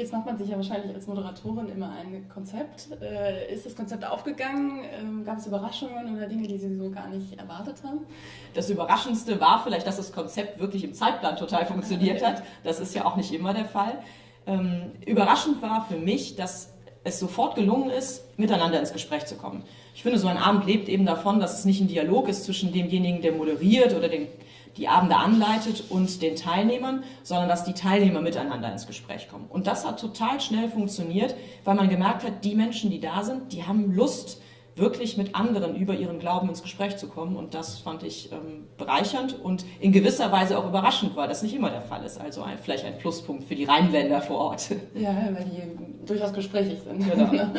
Jetzt macht man sich ja wahrscheinlich als Moderatorin immer ein Konzept. Äh, ist das Konzept aufgegangen? Ähm, gab es Überraschungen oder Dinge, die Sie so gar nicht erwartet haben? Das Überraschendste war vielleicht, dass das Konzept wirklich im Zeitplan total funktioniert hat. Das ist ja auch nicht immer der Fall. Ähm, überraschend war für mich, dass es sofort gelungen ist, miteinander ins Gespräch zu kommen. Ich finde, so ein Abend lebt eben davon, dass es nicht ein Dialog ist zwischen demjenigen, der moderiert oder den, die Abende anleitet und den Teilnehmern, sondern dass die Teilnehmer miteinander ins Gespräch kommen. Und das hat total schnell funktioniert, weil man gemerkt hat, die Menschen, die da sind, die haben Lust, wirklich mit anderen über ihren Glauben ins Gespräch zu kommen. Und das fand ich ähm, bereichernd und in gewisser Weise auch überraschend, weil das nicht immer der Fall ist. Also ein, vielleicht ein Pluspunkt für die Rheinländer vor Ort. Ja, weil die durchaus gesprächig sind. Genau.